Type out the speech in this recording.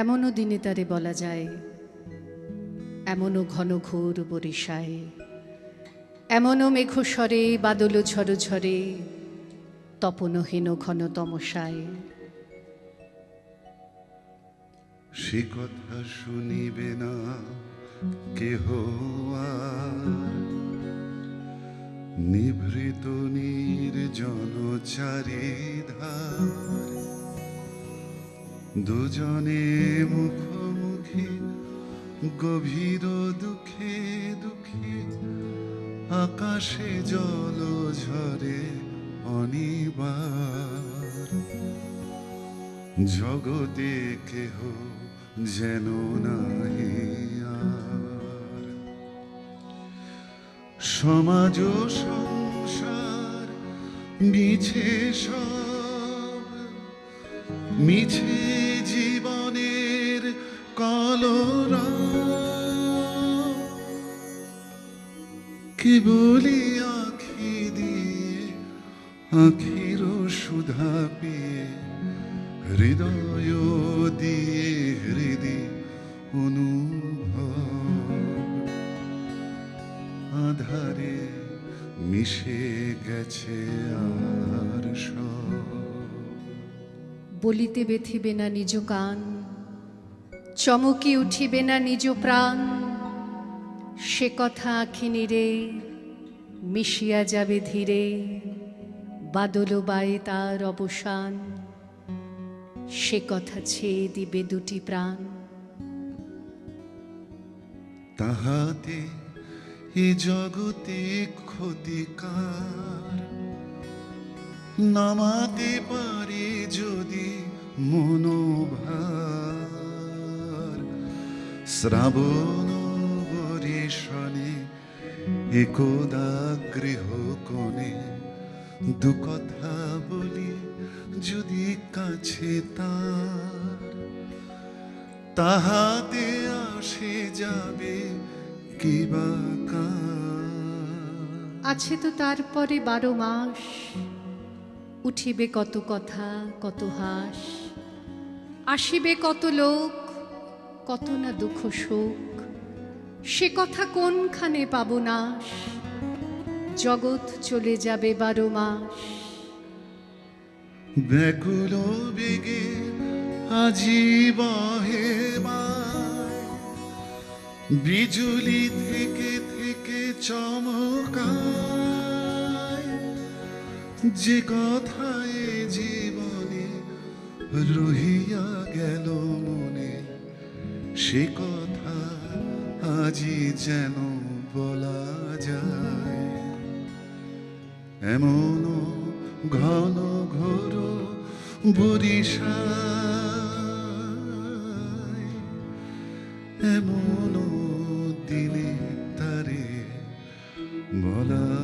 এমনও দিনে তারে বলা যায়, এমনও ঘন ঘোর বরিশায়, এমনও মেঘস্বরে, বাদল ঝড় ঝরে তপনহীন ঘন তমসায়। সে কথা শুনিবে না কেহ নিভৃত নির্জন চারিধার দুজনে মুখোমুখি, গভীর দুঃখে দুঃখে, আকাশে জল ঝরে অনিবার। জগতে কেহ যেন নাই সমাজ সংসার মিছে সব, মিছে জীবনের কলরা। কেবলি আখি দিয়ে, আখির সুধা পেয়ে হৃদয় দিয়ে হৃদি অনুভব। আধারে মিশে গেছে আর বলিতে বেথিবে না নিজ কান। চমকি উঠিবে না নিজ প্রাণ। সে কথা আখিনী রে মিশিয়া যাবে ধীরে। বাদল বায়ে তার অবসান। সে কথা ছেয়ে দিবে দুটি প্রাণ। তাহাতে এ জগতে ক্ষতিকার। নামাতে পারে যদি মনোভার। শ্রাবণ বরিশনে একদা গৃহ কোণে দু কথা বলি, যদি কাছে তার, তাহাতে আসে যাবে কিবা। আছে তো তারপরে বারো মাস, উঠিবে কত কথা, কত হাস, আসিবে কত লোক কত না দুঃখ শোক সে কথা কোনখানে পাব নাশ? জগৎ চলে যাবে বারো মাস। ব্যাকুল বেগে আজি বিজুলি থেকে থেকে চমকায়। যে কথায় জীবনে রহিয়া গেল মনে। সে কথা আজি যেন বলা যায়। এমন ঘন ঘোর বরিশায় এমন দিনে তারে বলা